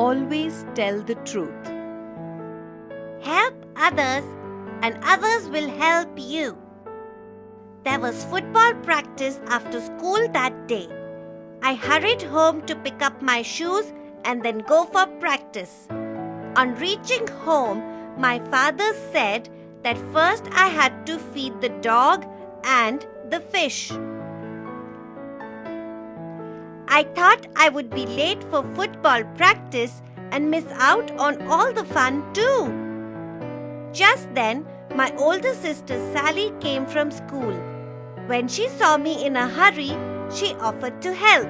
Always tell the truth. Help others and others will help you. There was football practice after school that day. I hurried home to pick up my shoes and then go for practice. On reaching home, my father said that first I had to feed the dog and the fish. I thought I would be late for football practice and miss out on all the fun too. Just then, my older sister Sally came from school. When she saw me in a hurry, she offered to help.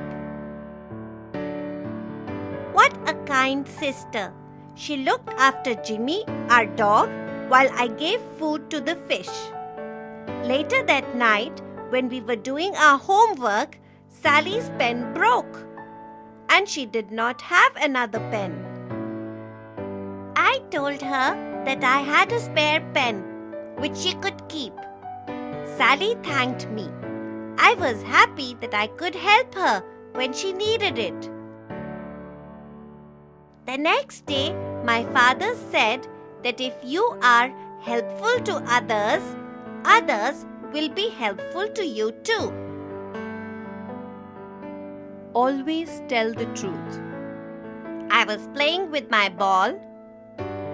What a kind sister! She looked after Jimmy, our dog, while I gave food to the fish. Later that night, when we were doing our homework, Sally's pen broke and she did not have another pen. I told her that I had a spare pen which she could keep. Sally thanked me. I was happy that I could help her when she needed it. The next day, my father said that if you are helpful to others, others will be helpful to you too. Always tell the truth. I was playing with my ball.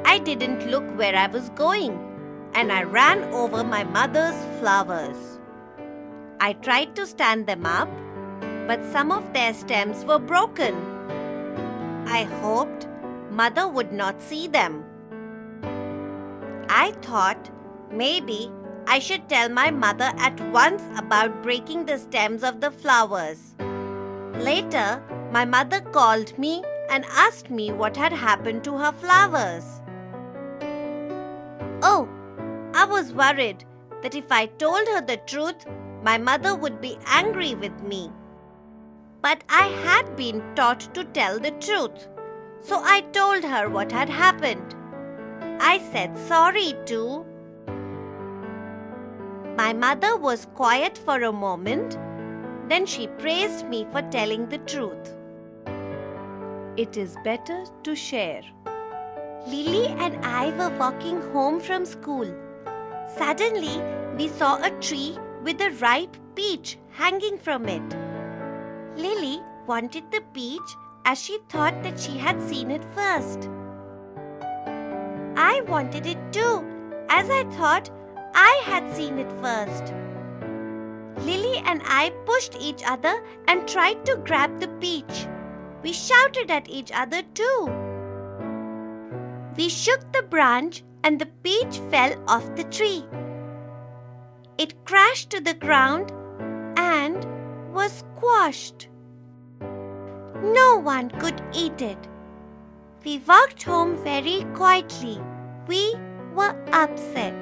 I didn't look where I was going and I ran over my mother's flowers. I tried to stand them up, but some of their stems were broken. I hoped mother would not see them. I thought maybe I should tell my mother at once about breaking the stems of the flowers. Later, my mother called me and asked me what had happened to her flowers. Oh, I was worried that if I told her the truth, my mother would be angry with me. But I had been taught to tell the truth, so I told her what had happened. I said sorry too. My mother was quiet for a moment then she praised me for telling the truth. It is better to share. Lily and I were walking home from school. Suddenly, we saw a tree with a ripe peach hanging from it. Lily wanted the peach as she thought that she had seen it first. I wanted it too, as I thought I had seen it first. Lily and I pushed each other and tried to grab the peach. We shouted at each other too. We shook the branch and the peach fell off the tree. It crashed to the ground and was squashed. No one could eat it. We walked home very quietly. We were upset.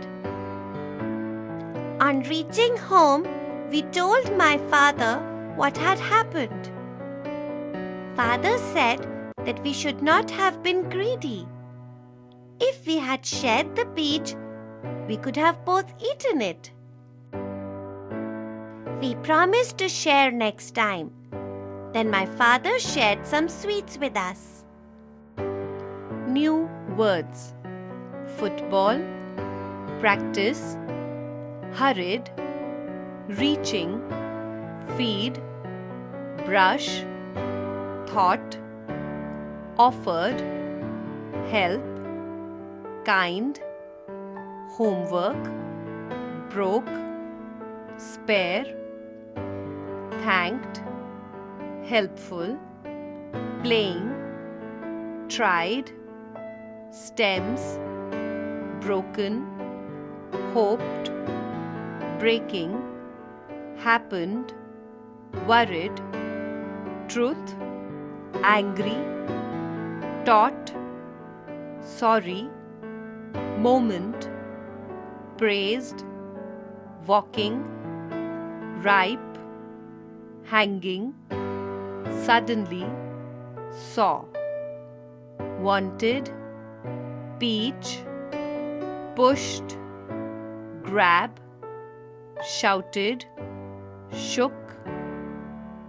On reaching home, we told my father what had happened. Father said that we should not have been greedy. If we had shared the peach, we could have both eaten it. We promised to share next time. Then my father shared some sweets with us. New words Football, practice, hurried, reaching, feed, brush, thought, offered, help, kind, homework, broke, spare, thanked, helpful, playing, tried, stems, broken, hoped, breaking, happened, worried, truth, angry, taught, sorry, moment, praised, walking, ripe, hanging, suddenly, saw, wanted, peach, pushed, grab, shouted, shook,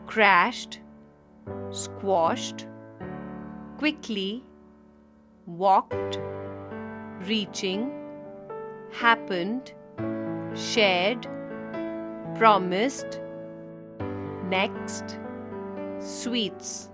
crashed, squashed, quickly, walked, reaching, happened, shared, promised, next, sweets.